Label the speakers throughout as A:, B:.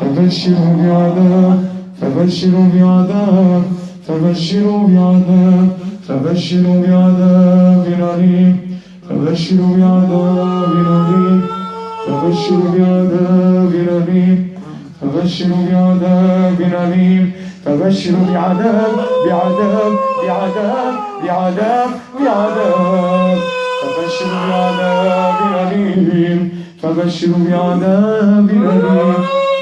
A: فبشروا بعذاب فبشروا بعذاب فبشروا بعذاب فبشروا بعذاب أليم فبشروا بعذاب أليم فبشروا بعذاب أليم فبشروا بعذاب أليم فبشروا بعذاب بعذاب بعذاب بعذاب بعذاب فبشروا بعذاب أليم فبشروا بعذاب أليم.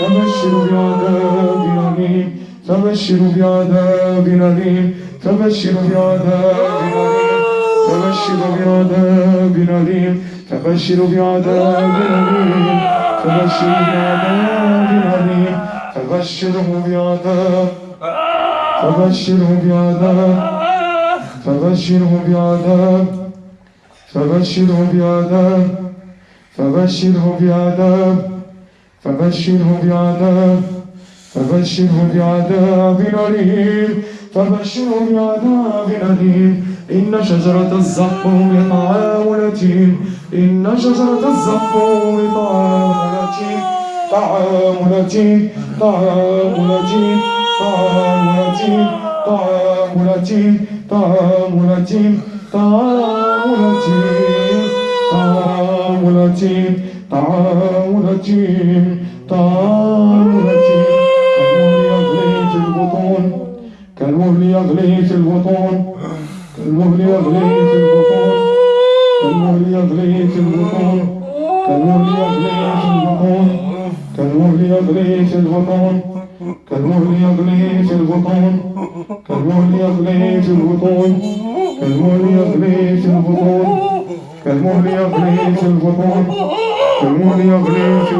A: فبشروا بعذاب أليم فبشروا بعذاب أليم فبشروا بعذاب أليم فبشروا بعذاب أليم فبشروا بعذاب أليم فبشروا بعذاب أليم فبشروا بعذاب فبشروا بعذاب فبشروا بعذاب فبشروا بعذاب فبشره بعذاب فبشره بعذاب فبشره بعذاب أليم فبشره بعذاب أليم إن شجرة الزقوم طعام اليتيم إن شجرة الزقوم طعام اليتيم. طعام اليتيم طعام اليتيم طعام اليتيم طعام اليتيم طعام اليتيم طعام اليتيم طعام اليتيم. طعام اليتيم طعام اليتيم كالمهل يغلي في البطون كالمهل يغلي في البطون كالمهل يغلي في البطون كالمهل يغلي في البطون كالمهل يغلي في البطون كالمهل يغلي في البطون كالمهل يغلي في البطون كالمهل يغلي في البطون كالمهل يغلي في البطون كالمهل يغلي في Como Dios creó.